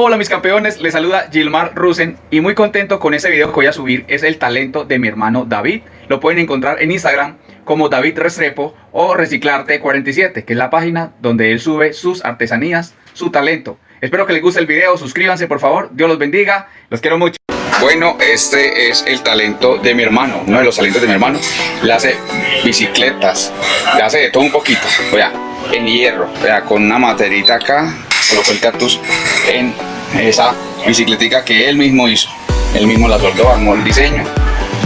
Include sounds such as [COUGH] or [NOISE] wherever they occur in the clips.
Hola mis campeones, les saluda Gilmar Rusen y muy contento con este video que voy a subir, es el talento de mi hermano David. Lo pueden encontrar en Instagram como David Restrepo o Reciclarte47, que es la página donde él sube sus artesanías, su talento. Espero que les guste el video, suscríbanse por favor, Dios los bendiga, los quiero mucho. Bueno, este es el talento de mi hermano, uno de los talentos de mi hermano. Le hace bicicletas, le hace de todo un poquito, vea, en hierro, vea, con una materita acá, colocó el cactus en esa bicicletica que él mismo hizo. Él mismo la soldó, armó el diseño.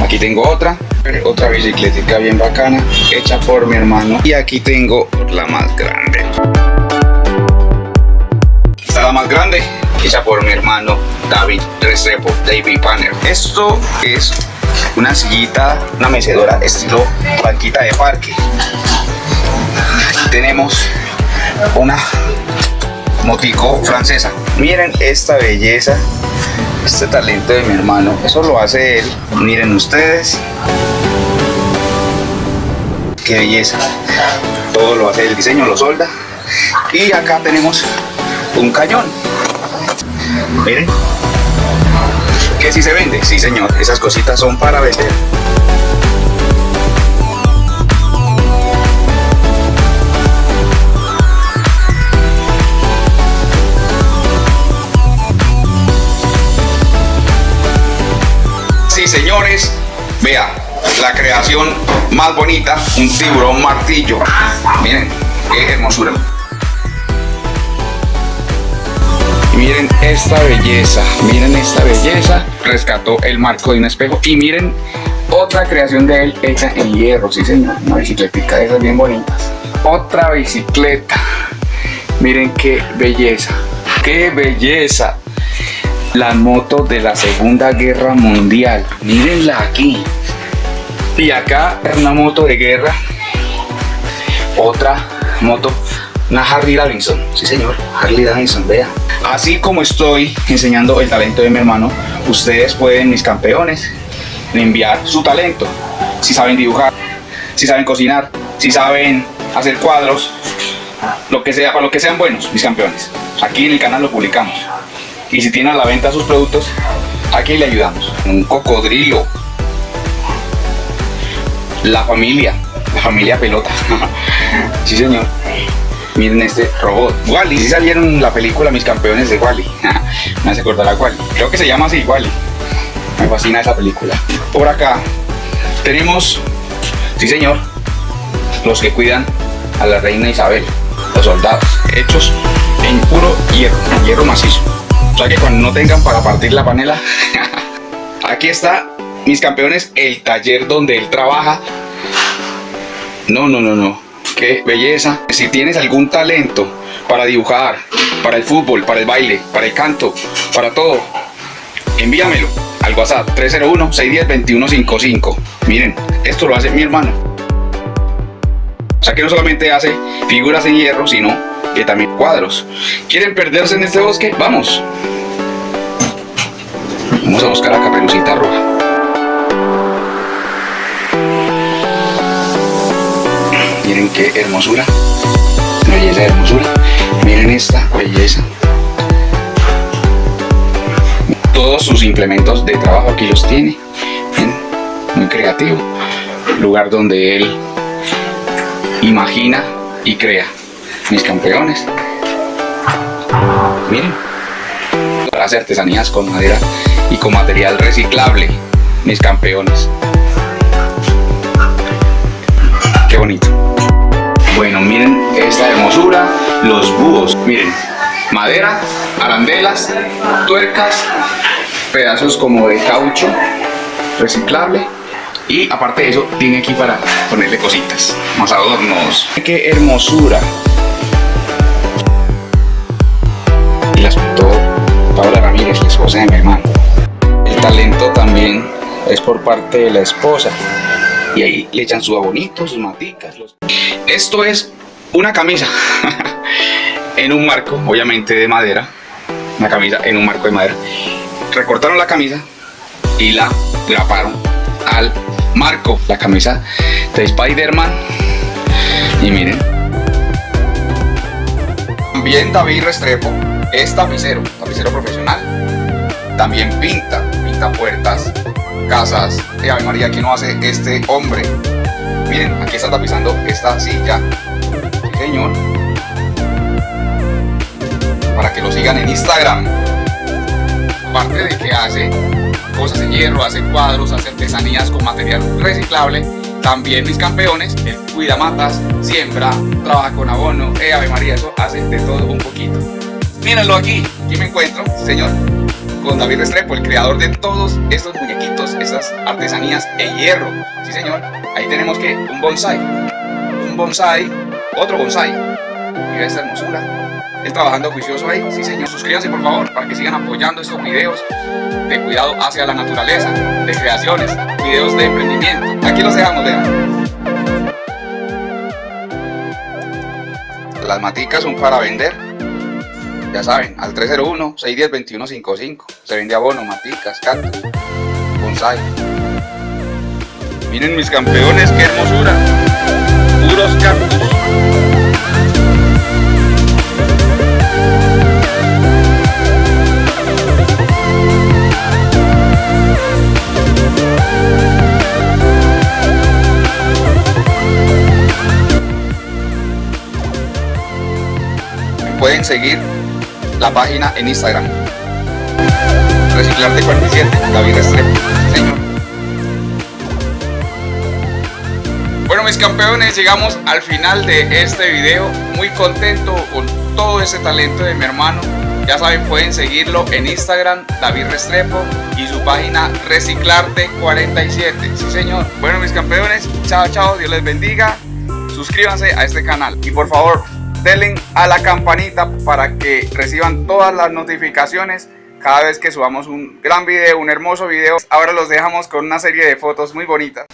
Aquí tengo otra, otra bicicletica bien bacana, hecha por mi hermano. Y aquí tengo la más grande. Esta la más grande, hecha por mi hermano David Restrepo, David Panner. Esto es una sillita, una mecedora estilo banquita de parque. tenemos una motico francesa. Miren esta belleza, este talento de mi hermano. Eso lo hace él. Miren ustedes. Qué belleza. Todo lo hace el diseño, lo solda. Y acá tenemos un cañón. Miren. Que si se vende. Sí, señor. Esas cositas son para vender. Vea, la creación más bonita, un tiburón martillo. Miren, qué hermosura. miren esta belleza, miren esta belleza. Rescató el marco de un espejo y miren otra creación de él hecha en hierro, sí señor. Una bicicleta de esas bien bonitas. Otra bicicleta. Miren qué belleza, qué belleza la moto de la Segunda Guerra Mundial. Mírenla aquí. Y acá una moto de guerra. Otra moto, una Harley Davidson. Sí señor, Harley Davidson, vea. Así como estoy enseñando el talento de mi hermano, ustedes pueden, mis campeones, enviar su talento. Si saben dibujar, si saben cocinar, si saben hacer cuadros, lo que sea, para lo que sean buenos, mis campeones. Aquí en el canal lo publicamos. Y si tiene a la venta sus productos, aquí le ayudamos. Un cocodrilo. La familia, la familia pelota. [LAUGHS] sí señor. Miren este robot. Wally, si salieron la película Mis Campeones de Wally. [LAUGHS] Me hace acordar a Wally. Creo que se llama así Wally. Me fascina esa película. Por acá tenemos, sí señor, los que cuidan a la reina Isabel, los soldados, hechos en puro hierro, hierro macizo. O sea que cuando no tengan para partir la panela, [LAUGHS] aquí está, mis campeones, el taller donde él trabaja. No, no, no, no. Qué belleza. Si tienes algún talento para dibujar, para el fútbol, para el baile, para el canto, para todo, envíamelo al WhatsApp 301-610-2155. Miren, esto lo hace mi hermano. O sea que no solamente hace figuras en hierro, sino que también cuadros. ¿Quieren perderse en este bosque? Vamos. Vamos a buscar a Caperucita Roja. Miren qué hermosura. Belleza hermosura. Miren esta belleza. Todos sus implementos de trabajo aquí los tiene. Muy creativo. Lugar donde él imagina y crea mis campeones. Miren, hace artesanías con madera y con material reciclable, mis campeones. Qué bonito. Bueno, miren esta hermosura, los búhos, miren, madera, arandelas, tuercas, pedazos como de caucho reciclable y aparte de eso tiene aquí para ponerle cositas, más adornos. ¡Qué hermosura! Mi hermano. El talento también es por parte de la esposa. Y ahí le echan su abonito, sus maticas. Esto es una camisa [LAUGHS] en un marco, obviamente de madera. Una camisa en un marco de madera. Recortaron la camisa y la graparon al marco. La camisa de Spider-Man. Y miren. También David Restrepo es tapicero, tapicero profesional. También pinta, pinta puertas, casas. Eh, Ave María, ¿qué no hace este hombre? Miren, aquí está tapizando esta silla. Sí, señor. Para que lo sigan en Instagram. Aparte de que hace cosas de hierro, hace cuadros, hace artesanías con material reciclable, también mis campeones, él cuida matas, siembra, trabaja con abono, eh, Ave María, eso hace de todo un poquito. Mírenlo aquí, aquí me encuentro, señor, con David Restrepo, el creador de todos estos muñequitos, esas artesanías en hierro. Sí, señor, ahí tenemos que un bonsai, un bonsai, otro bonsai. Mira esta hermosura. Él trabajando juicioso ahí. Sí, señor, suscríbanse por favor para que sigan apoyando estos videos de cuidado hacia la naturaleza, de creaciones, videos de emprendimiento. Aquí los dejamos, vean. Las maticas son para vender. Ya saben, al 301-610-2155. Se vende abono, maticas, cactus, bonsai. Miren mis campeones, qué hermosura. Puros cactus. pueden seguir la página en Instagram. Reciclarte 47, David Restrepo, señor. Bueno mis campeones, llegamos al final de este video. Muy contento con todo ese talento de mi hermano. Ya saben, pueden seguirlo en Instagram, David Restrepo, y su página Reciclarte 47. Sí, señor. Bueno, mis campeones, chao, chao, Dios les bendiga. Suscríbanse a este canal. Y por favor, denle a la campanita para que reciban todas las notificaciones cada vez que subamos un gran video, un hermoso video. Ahora los dejamos con una serie de fotos muy bonitas.